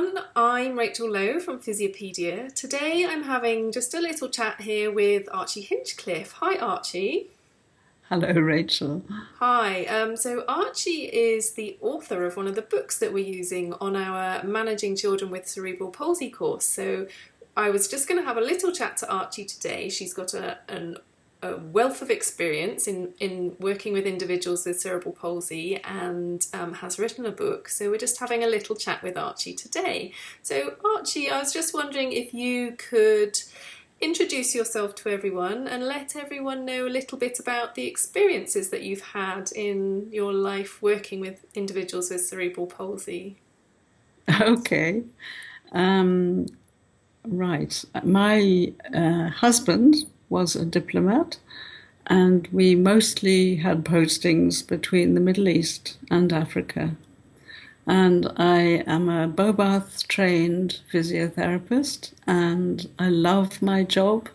everyone. I'm Rachel Lowe from Physiopedia. Today I'm having just a little chat here with Archie Hinchcliffe. Hi, Archie. Hello, Rachel. Hi. Um, so, Archie is the author of one of the books that we're using on our Managing Children with Cerebral Palsy course. So, I was just going to have a little chat to Archie today. She's got a, an a wealth of experience in, in working with individuals with cerebral palsy and um, has written a book. So we're just having a little chat with Archie today. So Archie, I was just wondering if you could introduce yourself to everyone and let everyone know a little bit about the experiences that you've had in your life working with individuals with cerebral palsy. Okay. Um, right. My uh, husband was a diplomat, and we mostly had postings between the Middle East and Africa. And I am a Bobath trained physiotherapist, and I love my job,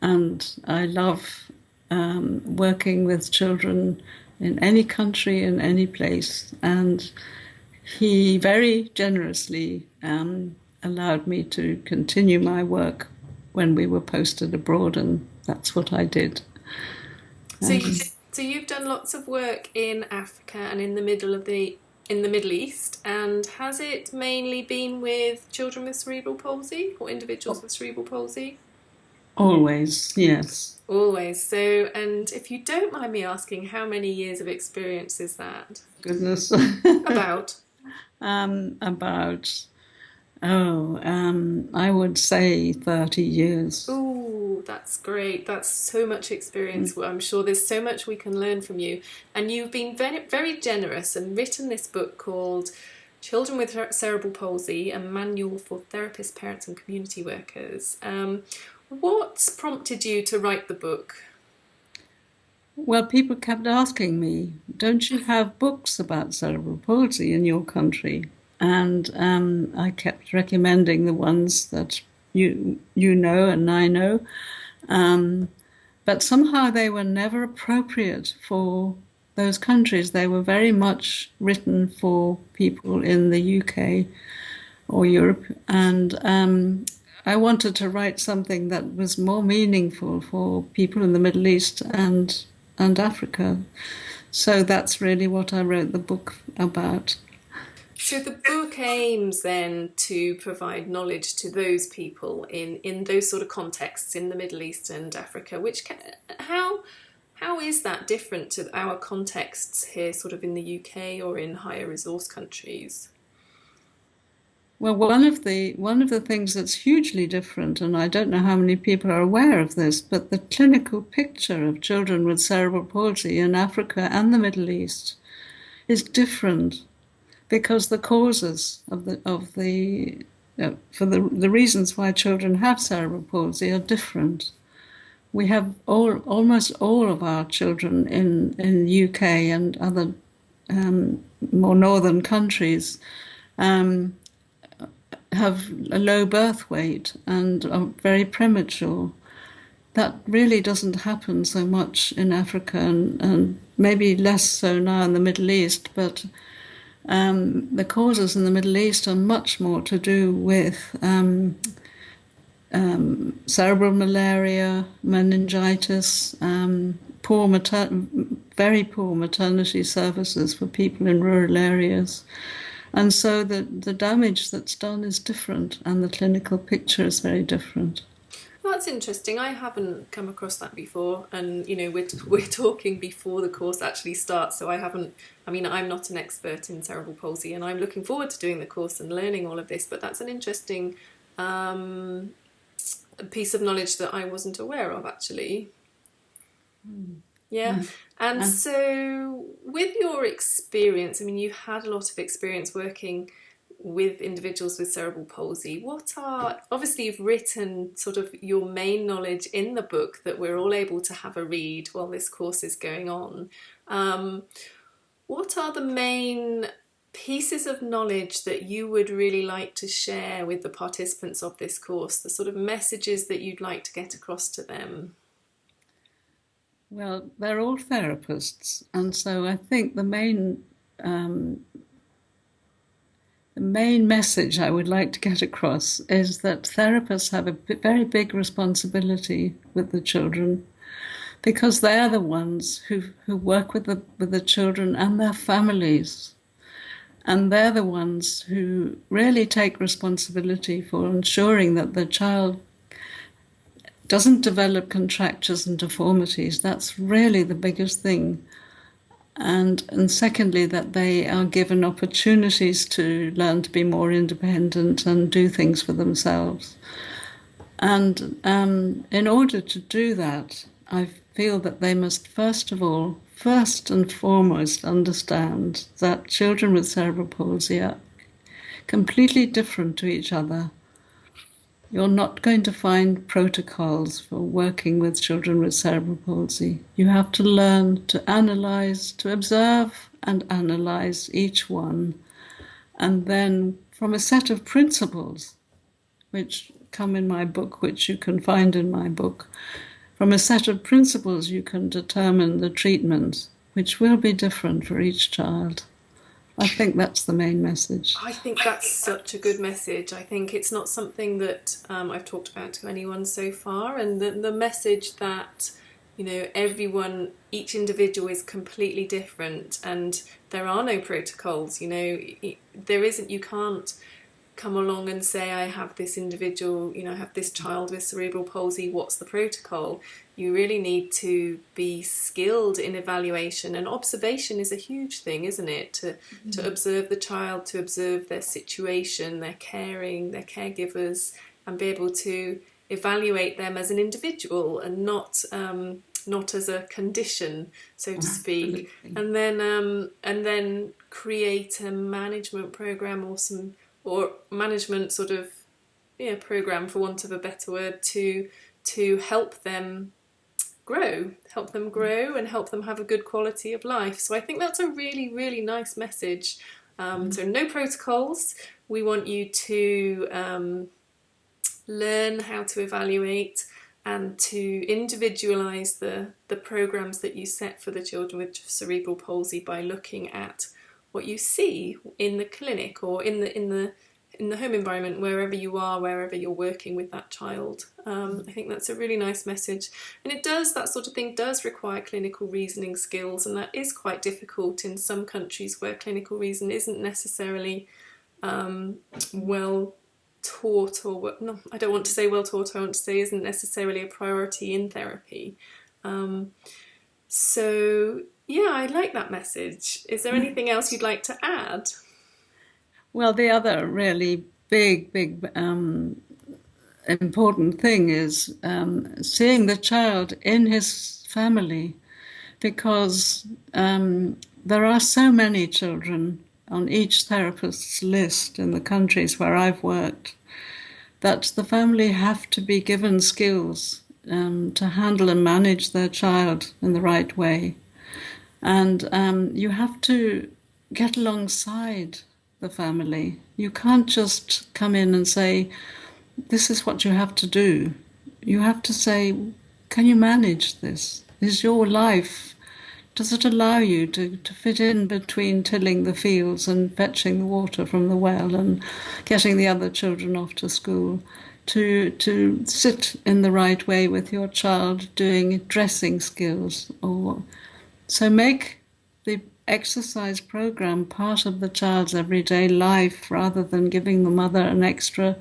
and I love um, working with children in any country, in any place. And he very generously um, allowed me to continue my work when we were posted abroad and that's what I did. So, you, so you've done lots of work in Africa and in the middle of the in the Middle East, and has it mainly been with children with cerebral palsy or individuals with cerebral palsy? Always, yes. Always. So, and if you don't mind me asking, how many years of experience is that? Goodness. about. Um, about oh, um, I would say thirty years. Oh, that's great. That's so much experience. Mm. I'm sure there's so much we can learn from you. And you've been very, very generous and written this book called Children with Cerebral Palsy, a manual for therapists, parents, and community workers. Um, what's prompted you to write the book? Well, people kept asking me, don't you have books about cerebral palsy in your country? And um, I kept recommending the ones that you you know and I know. Um, but somehow they were never appropriate for those countries. They were very much written for people in the UK or Europe, and um, I wanted to write something that was more meaningful for people in the Middle East and and Africa. So that's really what I wrote the book about. So the book aims then to provide knowledge to those people in, in those sort of contexts in the Middle East and Africa, which can, how how is that different to our contexts here, sort of in the UK or in higher resource countries? Well, one of the one of the things that's hugely different, and I don't know how many people are aware of this, but the clinical picture of children with cerebral palsy in Africa and the Middle East is different because the causes of the of the uh, for the the reasons why children have cerebral palsy are different. We have all almost all of our children in in UK and other um, more northern countries um, have a low birth weight and are very premature. That really doesn't happen so much in Africa and, and maybe less so now in the Middle East, but um, the causes in the Middle East are much more to do with um, um, cerebral malaria, meningitis, um, poor mater- very poor maternity services for people in rural areas. And so the, the damage that's done is different, and the clinical picture is very different. That's interesting. I haven't come across that before, and you know, we're we're talking before the course actually starts, so I haven't. I mean, I'm not an expert in cerebral palsy, and I'm looking forward to doing the course and learning all of this. But that's an interesting um, piece of knowledge that I wasn't aware of actually. Mm. Yeah. Mm. And so, with your experience, I mean, you've had a lot of experience working with individuals with cerebral palsy, what are obviously you've written sort of your main knowledge in the book that we're all able to have a read while this course is going on. Um, what are the main pieces of knowledge that you would really like to share with the participants of this course, the sort of messages that you'd like to get across to them? Well, they're all therapists, and so I think the main um, the main message I would like to get across is that therapists have a very big responsibility with the children because they're the ones who, who work with the, with the children and their families. And they're the ones who really take responsibility for ensuring that the child doesn't develop contractures and deformities. That's really the biggest thing and and secondly that they are given opportunities to learn to be more independent and do things for themselves. And um, in order to do that i feel that they must first of all first and foremost understand that children with cerebral palsy are completely different to each other you're not going to find protocols for working with children with cerebral palsy. You have to learn to analyze, to observe and analyze each one, and then from a set of principles, which come in my book, which you can find in my book, from a set of principles you can determine the treatment, which will be different for each child. I think that's the main message. I think that's such a good message. I think it's not something that um, I've talked about to anyone so far, and the, the message that you know everyone, each individual is completely different, and there are no protocols. You know, there isn't. You can't come along and say, I have this individual, you know, I have this child with cerebral palsy, what's the protocol? You really need to be skilled in evaluation and observation is a huge thing, isn't it? To, mm-hmm. to observe the child, to observe their situation, their caring, their caregivers, and be able to evaluate them as an individual and not um, not as a condition, so to speak. And then um, and then create a management program or some or management sort of yeah program for want of a better word to to help them grow help them grow and help them have a good quality of life. So i think that's a really really nice message. Um, mm. so no protocols. We want you to um, learn how to evaluate and to individualize the the programs that you set for the children with cerebral palsy by looking at what you see in the clinic or in the in the in the home environment wherever you are wherever you're working with that child. Um, I think that's a really nice message. And it does that sort of thing does require clinical reasoning skills and that is quite difficult in some countries where clinical reason isn't necessarily um, well taught or no I don't want to say well taught I want to say isn't necessarily a priority in therapy. Um, so yeah, I like that message. Is there anything else you'd like to add? Well, the other really big, big um, important thing is um, seeing the child in his family because um, there are so many children on each therapist's list in the countries where I've worked that the family have to be given skills um, to handle and manage their child in the right way. And um, you have to get alongside the family. You can't just come in and say, This is what you have to do. You have to say, Can you manage this? Is your life, does it allow you to, to fit in between tilling the fields and fetching the water from the well and getting the other children off to school? To, to sit in the right way with your child doing dressing skills or so make the exercise program part of the child's everyday life rather than giving the mother an extra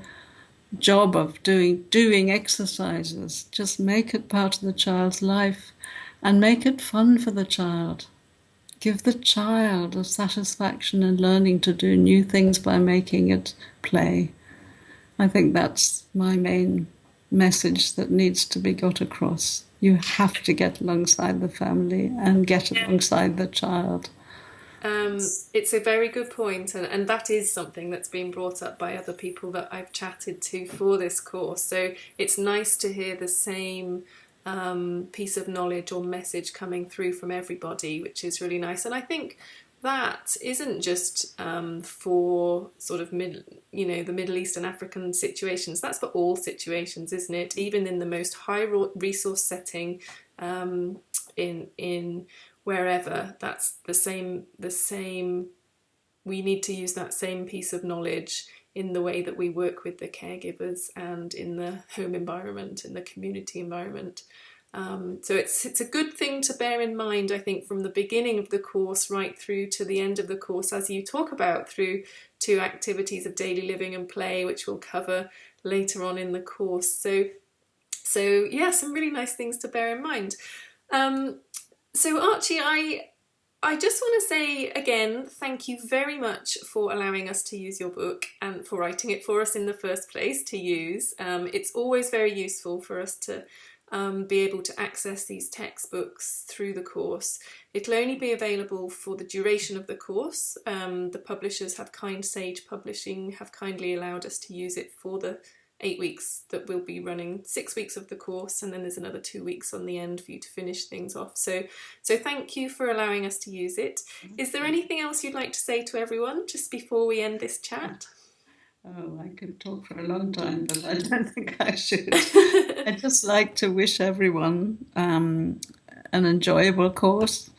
job of doing doing exercises. Just make it part of the child's life and make it fun for the child. Give the child a satisfaction in learning to do new things by making it play. I think that's my main message that needs to be got across you have to get alongside the family and get alongside the child. Um, it's a very good point, and, and that is something that's been brought up by other people that I've chatted to for this course. So it's nice to hear the same um, piece of knowledge or message coming through from everybody, which is really nice. And I think that isn't just um, for sort of mid, you know, the Middle East and African situations. That's for all situations, isn't it? Even in the most high resource setting, um, in in wherever, that's the same the same we need to use that same piece of knowledge in the way that we work with the caregivers and in the home environment, in the community environment. Um, so it's it's a good thing to bear in mind, I think, from the beginning of the course right through to the end of the course, as you talk about through to activities of daily living and play, which we'll cover later on in the course. So, so yeah, some really nice things to bear in mind. Um, so Archie, I I just want to say again, thank you very much for allowing us to use your book and for writing it for us in the first place to use. Um, it's always very useful for us to um, be able to access these textbooks through the course. It'll only be available for the duration of the course. Um, the publishers have Kind Sage Publishing have kindly allowed us to use it for the eight weeks that we'll be running six weeks of the course and then there's another two weeks on the end for you to finish things off so so thank you for allowing us to use it is there anything else you'd like to say to everyone just before we end this chat Oh, I could talk for a long time, but I don't think I should. I'd just like to wish everyone um, an enjoyable course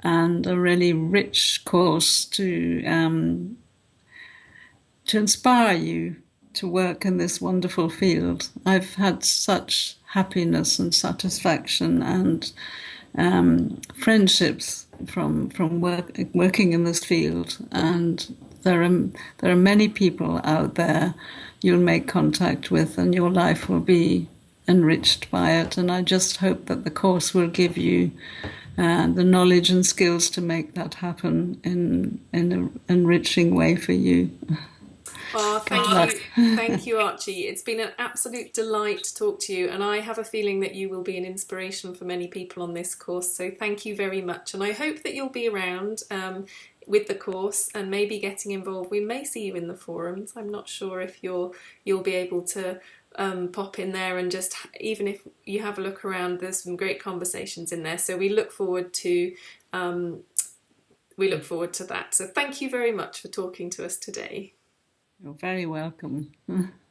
and a really rich course to um, to inspire you to work in this wonderful field. I've had such happiness and satisfaction and um, friendships from from work, working in this field, and there are there are many people out there you'll make contact with, and your life will be enriched by it. And I just hope that the course will give you uh, the knowledge and skills to make that happen in in an enriching way for you. Oh, thank you, thank you, Archie. It's been an absolute delight to talk to you, and I have a feeling that you will be an inspiration for many people on this course. So thank you very much, and I hope that you'll be around. Um, with the course and maybe getting involved. We may see you in the forums. I'm not sure if you'll you'll be able to um, pop in there and just even if you have a look around, there's some great conversations in there. So we look forward to um, we look forward to that. So thank you very much for talking to us today. You're very welcome.